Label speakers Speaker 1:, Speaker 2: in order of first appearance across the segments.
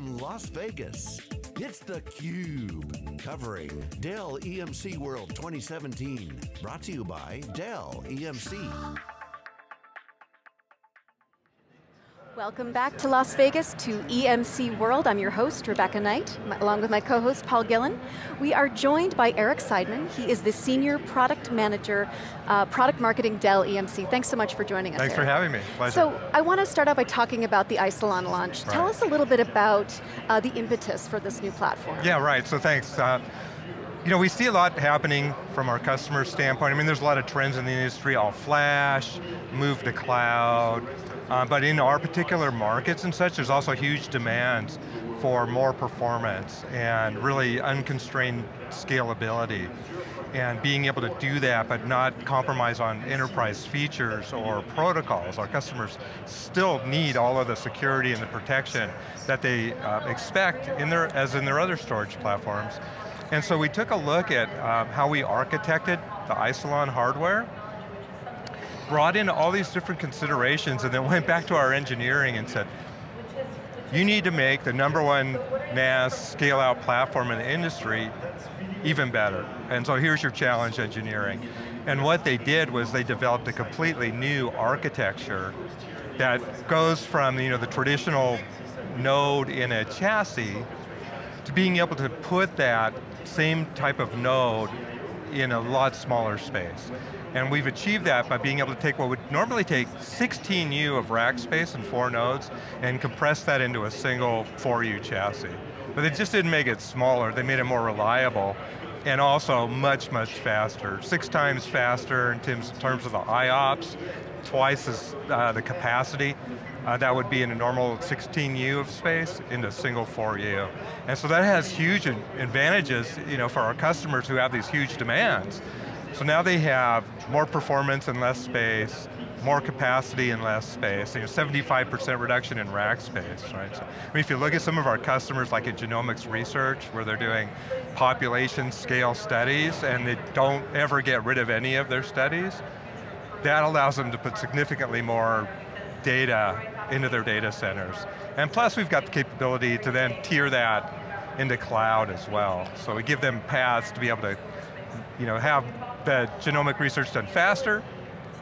Speaker 1: from Las Vegas, it's theCUBE, covering Dell EMC World 2017. Brought to you by Dell EMC.
Speaker 2: Welcome back to Las Vegas to EMC World. I'm your host, Rebecca Knight, along with my co-host, Paul Gillin. We are joined by Eric Seidman. He is the Senior Product Manager, uh, Product Marketing Dell EMC. Thanks so much for joining us,
Speaker 3: Thanks
Speaker 2: Eric.
Speaker 3: for having me, pleasure.
Speaker 2: So, I want to start out by talking about the Isilon launch.
Speaker 3: Right.
Speaker 2: Tell us a little bit about uh, the impetus for this new platform.
Speaker 3: Yeah, right, so thanks. Uh, you know, we see a lot happening from our customer standpoint. I mean, there's a lot of trends in the industry, all flash, move to cloud, uh, but in our particular markets and such, there's also huge demands for more performance and really unconstrained scalability and being able to do that but not compromise on enterprise features or protocols. Our customers still need all of the security and the protection that they uh, expect in their, as in their other storage platforms. And so we took a look at um, how we architected the Isilon hardware, brought in all these different considerations and then went back to our engineering and said, you need to make the number one NAS scale out platform in the industry even better. And so here's your challenge engineering. And what they did was they developed a completely new architecture that goes from you know, the traditional node in a chassis to being able to put that same type of node in a lot smaller space. And we've achieved that by being able to take what would normally take 16U of rack space and four nodes and compress that into a single 4U chassis. But they just didn't make it smaller, they made it more reliable and also much, much faster. Six times faster in terms, of the IOPS, twice as uh, the capacity. Uh, that would be in a normal 16U of space into a single 4U. And so that has huge advantages you know, for our customers who have these huge demands. So now they have more performance and less space, more capacity and less space, you know, 75% reduction in rack space, right? So, I mean, if you look at some of our customers like at Genomics Research, where they're doing population scale studies and they don't ever get rid of any of their studies, that allows them to put significantly more data into their data centers. And plus we've got the capability to then tier that into cloud as well. So we give them paths to be able to you know, have the genomic research done faster,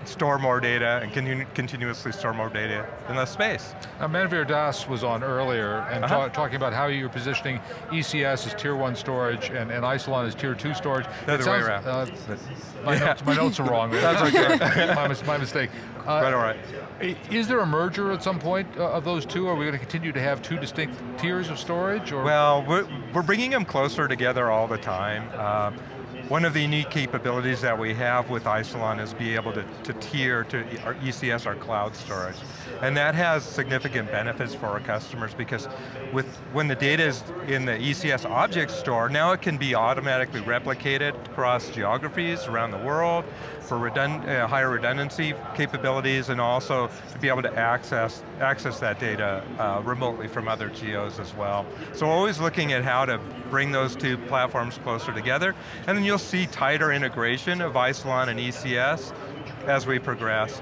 Speaker 3: store more data, and continu continuously store more data in less space.
Speaker 4: Now Manuvir Das was on earlier and uh -huh. ta talking about how you're positioning ECS as tier one storage and, and Isilon as tier two storage.
Speaker 3: The other way around. Uh,
Speaker 4: my, yeah. notes, my, notes, are wrong.
Speaker 3: That's okay.
Speaker 4: my, my, mistake.
Speaker 3: Uh, right, all right.
Speaker 4: Is there a merger at some point uh, of those two? Are we going to continue to have two distinct tiers of storage? Or?
Speaker 3: Well, we're, we're bringing them closer together all the time. Uh, one of the unique capabilities that we have with Isilon is be able to, to tier to our ECS, our cloud storage. And that has significant benefits for our customers because with when the data is in the ECS object store, now it can be automatically replicated across geographies around the world for redund uh, higher redundancy capabilities and also to be able to access, access that data uh, remotely from other geos as well. So always looking at how to bring those two platforms closer together and then you'll you'll see tighter integration of Isilon and ECS as we progress.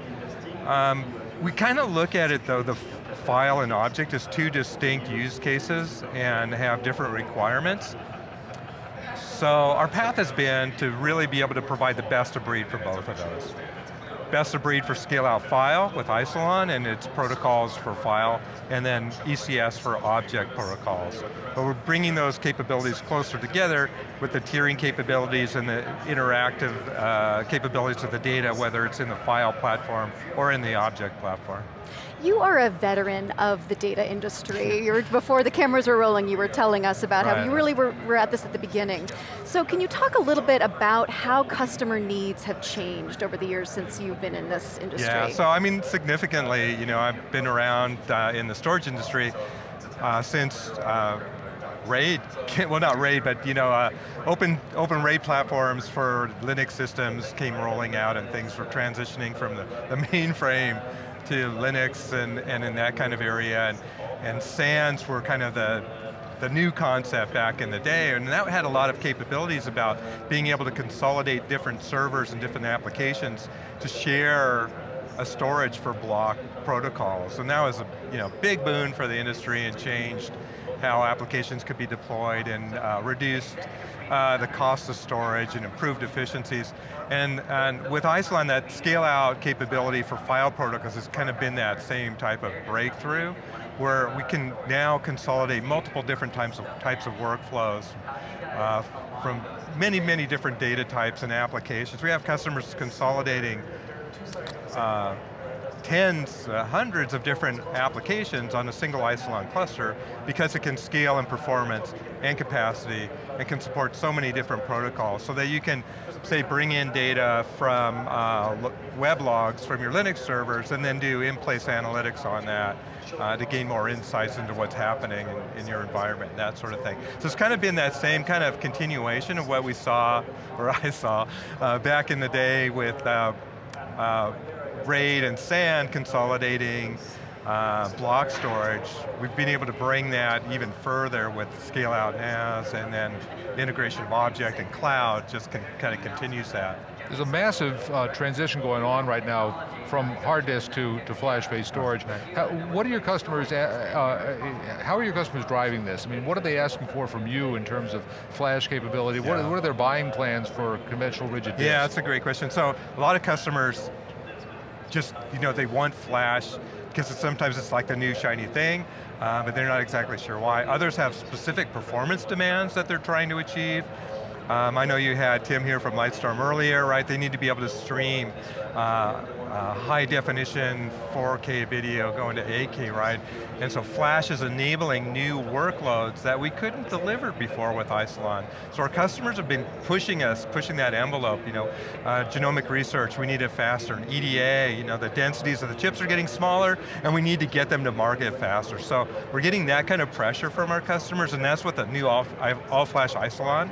Speaker 3: Um, we kind of look at it though, the file and object as two distinct use cases and have different requirements. So our path has been to really be able to provide the best of breed for both of those best of breed for scale out file with Isilon and its protocols for file, and then ECS for object protocols. But we're bringing those capabilities closer together with the tiering capabilities and the interactive uh, capabilities of the data, whether it's in the file platform or in the object platform.
Speaker 2: You are a veteran of the data industry. You're, before the cameras were rolling, you were telling us about right. how you really were, were at this at the beginning. So can you talk a little bit about how customer needs have changed over the years since you've been in this industry?
Speaker 3: Yeah, so I mean, significantly, you know, I've been around uh, in the storage industry uh, since uh, RAID, well not RAID, but you know, uh, open, open RAID platforms for Linux systems came rolling out and things were transitioning from the, the mainframe to Linux and, and in that kind of area, and, and SANs were kind of the, the new concept back in the day, and that had a lot of capabilities about being able to consolidate different servers and different applications to share a storage for block protocols. And that was a you know, big boon for the industry and changed how applications could be deployed and uh, reduced uh, the cost of storage and improved efficiencies. And, and with Isilon, that scale out capability for file protocols has kind of been that same type of breakthrough where we can now consolidate multiple different types of, types of workflows uh, from many, many different data types and applications. We have customers consolidating uh, tens, uh, hundreds of different applications on a single Isilon cluster because it can scale in performance and capacity and can support so many different protocols so that you can, say, bring in data from uh, web logs from your Linux servers and then do in-place analytics on that uh, to gain more insights into what's happening in, in, your environment, that sort of thing. So it's kind of been that same kind of continuation of what we saw, or I saw, uh, back in the day with uh, uh RAID and SAN consolidating uh, block storage, we've been able to bring that even further with scale out NAS and then integration of object and cloud just kind of continues that.
Speaker 4: There's a massive uh, transition going on right now from hard disk to, to flash-based storage. How, what are your customers, uh, uh, how are your customers driving this? I mean, what are they asking for from you in terms of flash capability? Yeah. What, are, what are their buying plans for conventional rigid disk?
Speaker 3: Yeah, that's a great question. So a lot of customers just, you know, they want flash, because sometimes it's like the new shiny thing, uh, but they're not exactly sure why. Others have specific performance demands that they're trying to achieve. Um, I know you had Tim here from Lightstorm earlier, right? They need to be able to stream uh, uh, high definition 4K video going to 8K, right? And so Flash is enabling new workloads that we couldn't deliver before with Isilon. So our customers have been pushing us, pushing that envelope, you know, uh, genomic research, we need it faster, and EDA, you know, the densities of the chips are getting smaller, and we need to get them to market faster. So we're getting that kind of pressure from our customers, and that's what the new all-flash all Isilon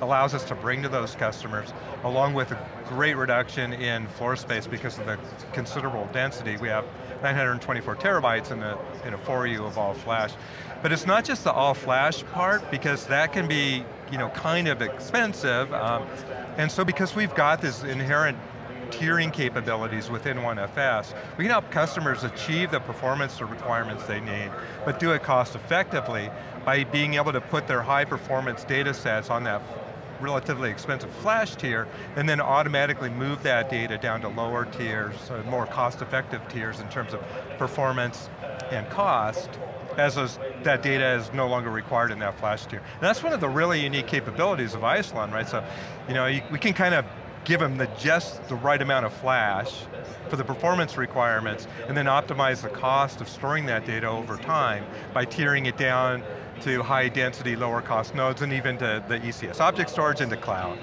Speaker 3: allows us to bring to those customers, along with a great reduction in floor space because of the considerable density. We have 924 terabytes in a, in a 4U of all flash. But it's not just the all flash part, because that can be you know, kind of expensive. Um, and so because we've got this inherent tiering capabilities within OneFS, we can help customers achieve the performance requirements they need, but do it cost effectively by being able to put their high performance data sets on that relatively expensive flash tier, and then automatically move that data down to lower tiers, more cost-effective tiers in terms of performance and cost, as those, that data is no longer required in that flash tier. And that's one of the really unique capabilities of Isilon, right? So, you know, you, we can kind of give them the just the right amount of flash for the performance requirements, and then optimize the cost of storing that data over time by tiering it down to high density, lower cost nodes, and even to the ECS object storage into cloud.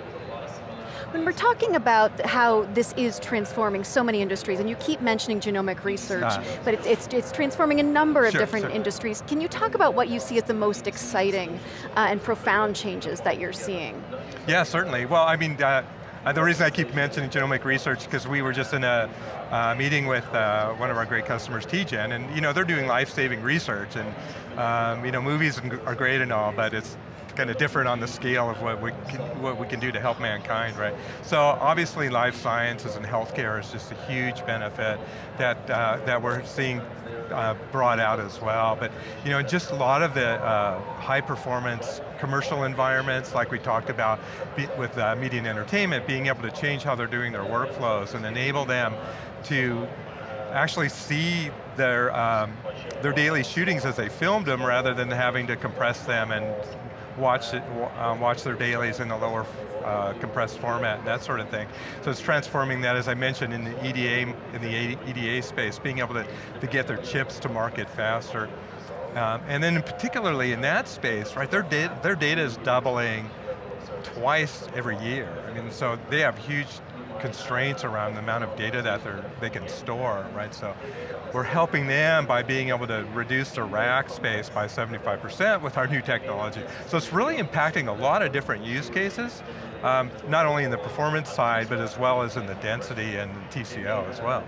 Speaker 2: When we're talking about how this is transforming so many industries, and you keep mentioning genomic research, uh, but it's, it's, it's, transforming a number of sure, different sure. industries. Can you talk about what you see as the most exciting uh, and profound changes that you're seeing?
Speaker 3: Yeah, certainly. Well, I mean, uh, uh, the reason I keep mentioning genomic research because we were just in a uh, meeting with uh, one of our great customers, TGen, and you know they're doing life-saving research, and um, you know movies are great and all, but it's kind of different on the scale of what we can, what we can do to help mankind, right? So obviously life sciences and healthcare is just a huge benefit that, uh, that we're seeing uh, brought out as well. But you know, just a lot of the uh, high performance commercial environments like we talked about with uh, media and entertainment, being able to change how they're doing their workflows and enable them to actually see their, um, their daily shootings as they filmed them rather than having to compress them and watch, it, um, watch their dailies in the lower uh, compressed format, that sort of thing. So it's transforming that, as I mentioned, in the EDA, in the EDA space, being able to, to get their chips to market faster. Um, and then particularly in that space, right, their, data, their data is doubling twice every year. I mean, so they have huge constraints around the amount of data that they can store, right? So we're helping them by being able to reduce their rack space by 75% with our new technology. So it's really impacting a lot of different use cases, um, not only in the performance side, but as well as in the density and TCO as well.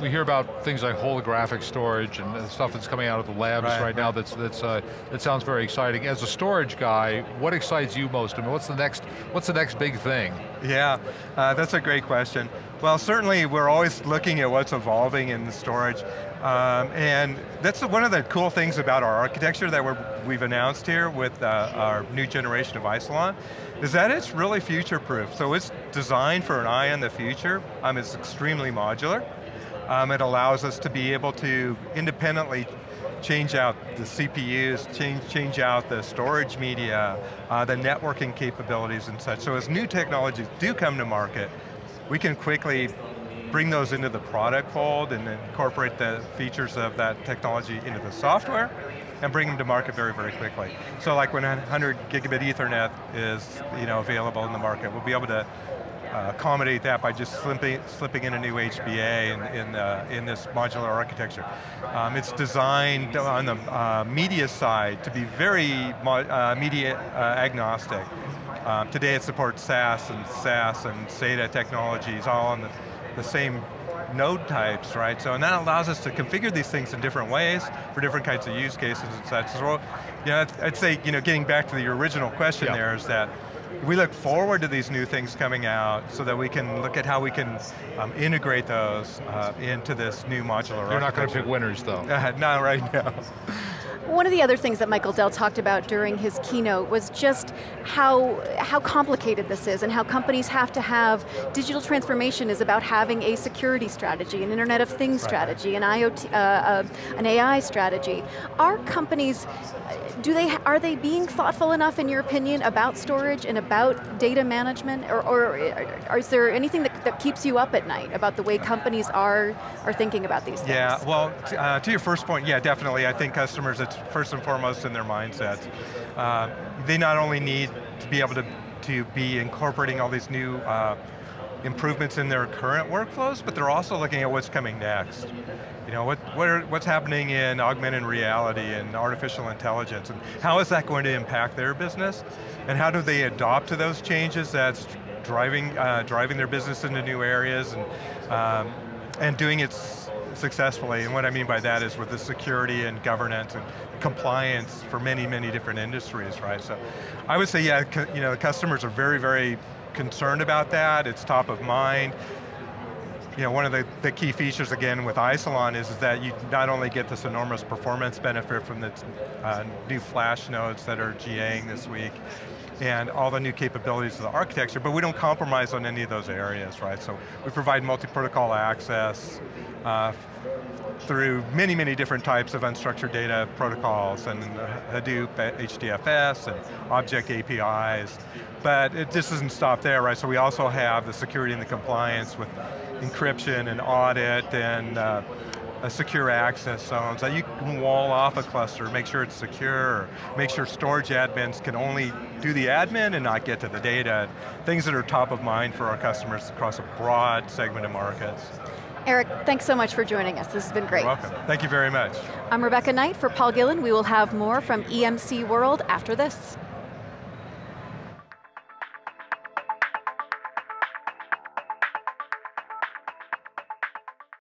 Speaker 4: We hear about things like holographic storage and stuff that's coming out of the labs right, right, now that's, that's, uh, that sounds very exciting. As a storage guy, what excites you most? I mean, what's the next, what's the next big thing?
Speaker 3: Yeah, uh, that's a great question. Well, certainly we're always looking at what's evolving in the storage. Um, and that's one of the cool things about our architecture that we have announced here with uh, our new generation of Isilon, is that it's really future-proof. So it's designed for an eye on the future. Um, it's extremely modular. Um, it allows us to be able to independently change out the CPUs, change, change out the storage media, uh, the networking capabilities and such. So as new technologies do come to market, we can quickly bring those into the product fold and incorporate the features of that technology into the software and bring them to market very, very quickly. So like when 100 gigabit ethernet is you know, available in the market, we'll be able to uh, accommodate that by just slipping, slipping in a new HBA in, in, uh, in this modular architecture. Um, it's designed on the uh, media side to be very uh, media uh, agnostic. Um, today it supports SAS and SAS and SATA technologies all on the, the same node types, right? So, and that allows us to configure these things in different ways for different kinds of use cases and such. So, you know, I'd say, you know, getting back to the original question yeah. there is that we look forward to these new things coming out so that we can look at how we can um, integrate those uh, into this new modular
Speaker 4: You're not going to pick winners though.
Speaker 3: Uh, not right now.
Speaker 2: One of the other things that Michael Dell talked about during his keynote was just how, how complicated this is and how companies have to have, digital transformation is about having a security strategy, an Internet of Things right. strategy, an IoT, uh, uh, an AI strategy. Are companies, do they, are they being thoughtful enough in your opinion about storage and about data management or, or, or is there anything that, that keeps you up at night about the way companies are, are thinking about these things?
Speaker 3: Yeah, well, uh, to your first point, yeah, definitely. I think customers, it's first and foremost in their mindsets. Uh, they not only need to be able to, to be incorporating all these new uh, improvements in their current workflows, but they're also looking at what's coming next. You know, what, what are, what's happening in augmented reality and artificial intelligence, and how is that going to impact their business? And how do they adopt to those changes that's driving, uh, driving their business into new areas and, um, and doing it successfully, and what I mean by that is with the security and governance and compliance for many, many different industries, right? So I would say, yeah, you know, customers are very, very concerned about that, it's top of mind. You know, one of the, the key features again with Isilon is, is that you not only get this enormous performance benefit from the uh, new flash nodes that are GAing this week, and all the new capabilities of the architecture, but we don't compromise on any of those areas, right? So we provide multi-protocol access uh, through many, many different types of unstructured data protocols and Hadoop, HDFS, and object APIs. But it just doesn't stop there, right? So we also have the security and the compliance with encryption and audit and uh, secure access zone so you can wall off a cluster, make sure it's secure, make sure storage admins can only do the admin and not get to the data. Things that are top of mind for our customers across a broad segment of markets.
Speaker 2: Eric, thanks so much for joining us. This has been great.
Speaker 3: You're welcome. Thank you very much.
Speaker 2: I'm Rebecca Knight for Paul Gillin. We will have more from EMC World after this.